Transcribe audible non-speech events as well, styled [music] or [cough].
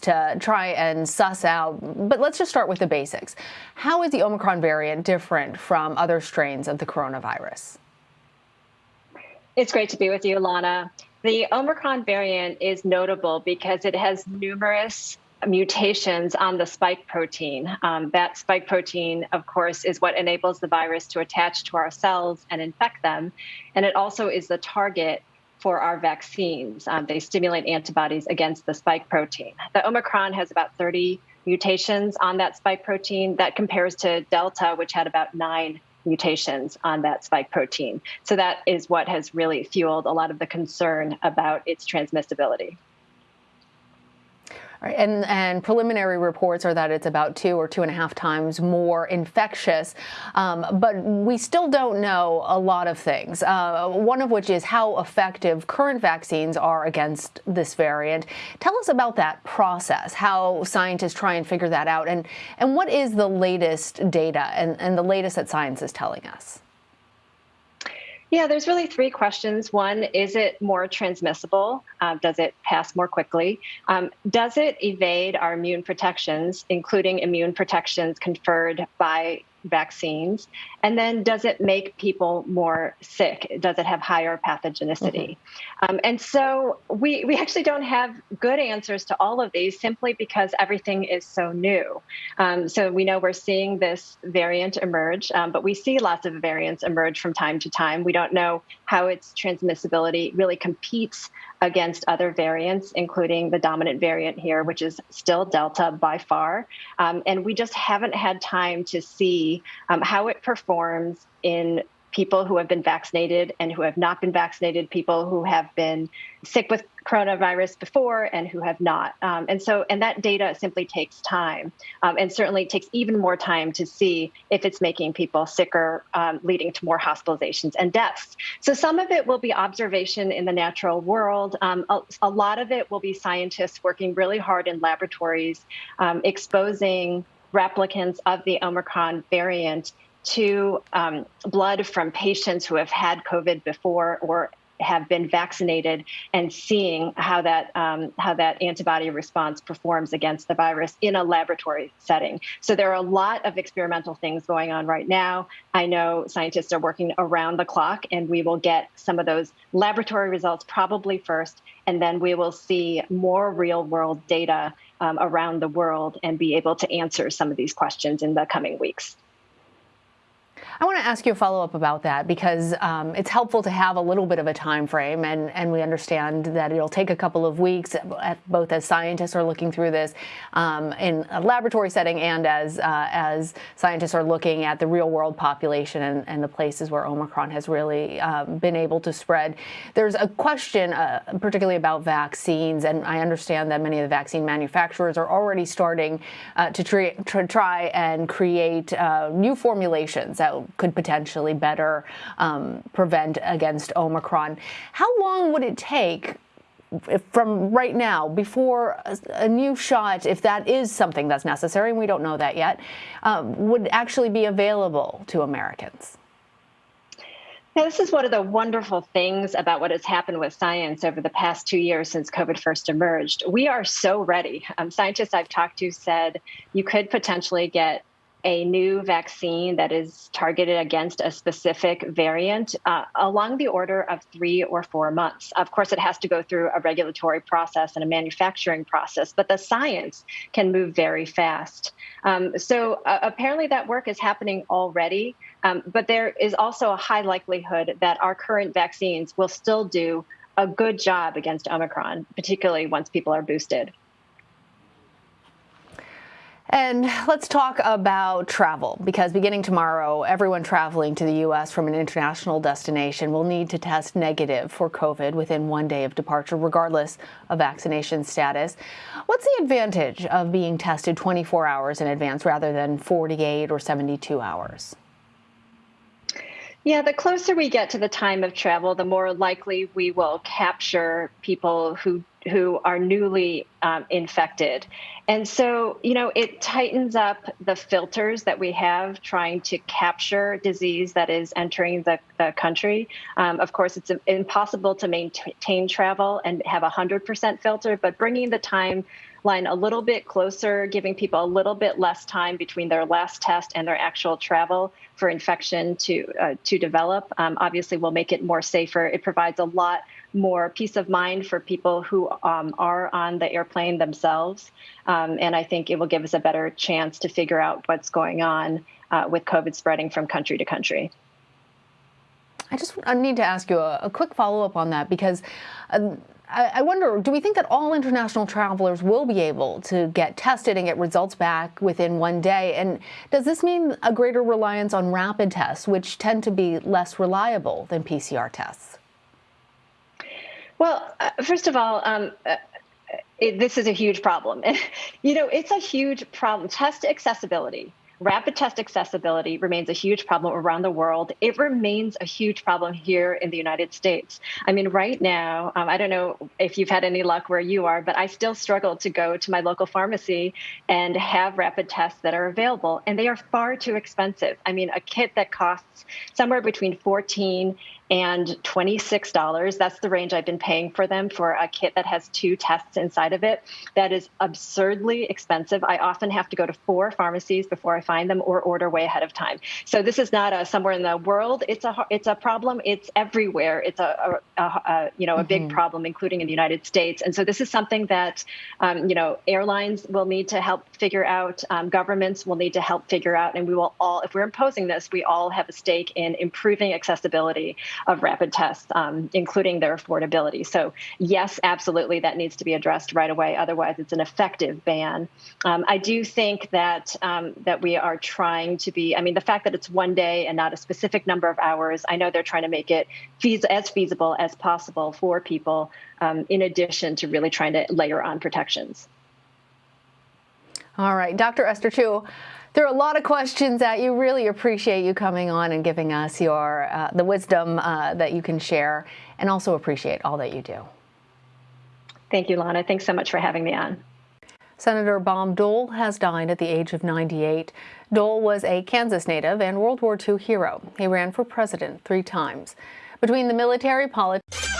to try and suss out, but let's just start with the basics. How is the Omicron variant different from other strains of the coronavirus? It's great to be with you, Lana. The Omicron variant is notable because it has numerous mutations on the spike protein. Um, that spike protein, of course, is what enables the virus to attach to our cells and infect them. And it also is the target for our vaccines. Um, they stimulate antibodies against the spike protein. The Omicron has about 30 mutations on that spike protein. That compares to Delta, which had about nine mutations on that spike protein. So that is what has really fueled a lot of the concern about its transmissibility. And, and preliminary reports are that it's about two or two and a half times more infectious, um, but we still don't know a lot of things. Uh, one of which is how effective current vaccines are against this variant. Tell us about that process, how scientists try and figure that out, and, and what is the latest data and, and the latest that science is telling us? Yeah, there's really three questions. One, is it more transmissible? Uh, does it pass more quickly? Um, does it evade our immune protections, including immune protections conferred by vaccines? And then does it make people more sick? Does it have higher pathogenicity? Mm-hmm. Um, and so we, we actually don't have good answers to all of these simply because everything is so new. Um, so we know we're seeing this variant emerge, um, but we see lots of variants emerge from time to time. We don't know how its transmissibility really competes against other variants, including the dominant variant here, which is still Delta by far. Um, and we just haven't had time to see um, how it performs in people who have been vaccinated and who have not been vaccinated, people who have been sick with coronavirus before and who have not. Um, and so, and that data simply takes time, um, and certainly takes even more time to see if it's making people sicker, um, leading to more hospitalizations and deaths. So, some of it will be observation in the natural world. Um, a, a, lot of it will be scientists working really hard in laboratories, um, exposing replicants of the Omicron variant to um, blood from patients who have had COVID before or have been vaccinated and seeing how that um, how that antibody response performs against the virus in a laboratory setting. So there are a lot of experimental things going on right now. I know scientists are working around the clock, and we will get some of those laboratory results probably first, and then we will see more real world data um, around the world and be able to answer some of these questions in the coming weeks. I want to ask you a follow up about that because um, it's helpful to have a little bit of a time frame, and, and we understand that it'll take a couple of weeks, both as scientists are looking through this um, in a laboratory setting and as uh, as scientists are looking at the real world population and, and the places where Omicron has really um, been able to spread. There's a question, uh, particularly about vaccines, and I understand that many of the vaccine manufacturers are already starting uh, to, to, try and create uh, new formulations that could potentially better um, prevent against Omicron. How long would it take from right now before a, new shot, if that is something that's necessary, and we don't know that yet, um, would actually be available to Americans? Now, this is one of the wonderful things about what has happened with science over the past two years since COVID first emerged. We are so ready. Um, scientists I've talked to said you could potentially get a new vaccine that is targeted against a specific variant uh, along the order of three or four months. Of course, it has to go through a regulatory process and a manufacturing process, but the science can move very fast. Um, so uh, apparently, that work is happening already, um, but there is also a high likelihood that our current vaccines will still do a good job against Omicron, particularly once people are boosted. And let's talk about travel because beginning tomorrow, everyone traveling to the U.S. from an international destination will need to test negative for COVID within one day of departure, regardless of vaccination status. What's the advantage of being tested 24 hours in advance rather than 48 or 72 hours? Yeah, the closer we get to the time of travel, the more likely we will capture people who who are newly um, infected. And so, you know, it tightens up the filters that we have trying to capture disease that is entering the, the country. Um, of course, it's impossible to maintain travel and have a 100% filter, but bringing the time line a little bit closer, giving people a little bit less time between their last test and their actual travel for infection to uh, to develop. Um, obviously, will make it more safer. It provides a lot more peace of mind for people who um, are on the airplane themselves, um, and I think it will give us a better chance to figure out what's going on uh, with COVID spreading from country to country. I just I need to ask you a, a quick follow up on that because. Um, I wonder, do we think that all international travelers will be able to get tested and get results back within one day? And does this mean a greater reliance on rapid tests, which tend to be less reliable than PCR tests? Well, uh, first of all, um, uh, it, this is a huge problem. [laughs] you know, it's a huge problem. Test accessibility Rapid test accessibility remains a huge problem around the world. It remains a huge problem here in the United States. I mean, right now, um, I don't know if you've had any luck where you are, but I still struggle to go to my local pharmacy and have rapid tests that are available, and they are far too expensive. I mean, a kit that costs somewhere between 14 and $26. That's the range I've been paying for them for a kit that has two tests inside of it. That is absurdly expensive. I often have to go to four pharmacies before I find them or order way ahead of time. So this is not a somewhere in the world. It's a it's a problem. It's everywhere. It's a, a, a you know a mm-hmm. big problem, including in the United States. And so this is something that um, you know airlines will need to help figure out. Um, governments will need to help figure out, and we will all, if we're imposing this, we all have a stake in improving accessibility of rapid tests, um, including their affordability. So, yes, absolutely, that needs to be addressed right away. Otherwise, it's an effective ban. Um, I do think that um, that we are trying to be. I mean, the fact that it's one day and not a specific number of hours. I know they're trying to make it as feasible as possible for people. Um, in addition to really trying to layer on protections. All right, Dr. Esther Choo. There are a lot of questions that you really appreciate you coming on and giving us your uh, the wisdom uh, that you can share, and also appreciate all that you do. Thank you, Lana. Thanks so much for having me on. Senator Bob Dole has died at the age of 98. Dole was a Kansas native and World War II hero. He ran for president three times. Between the military, politics,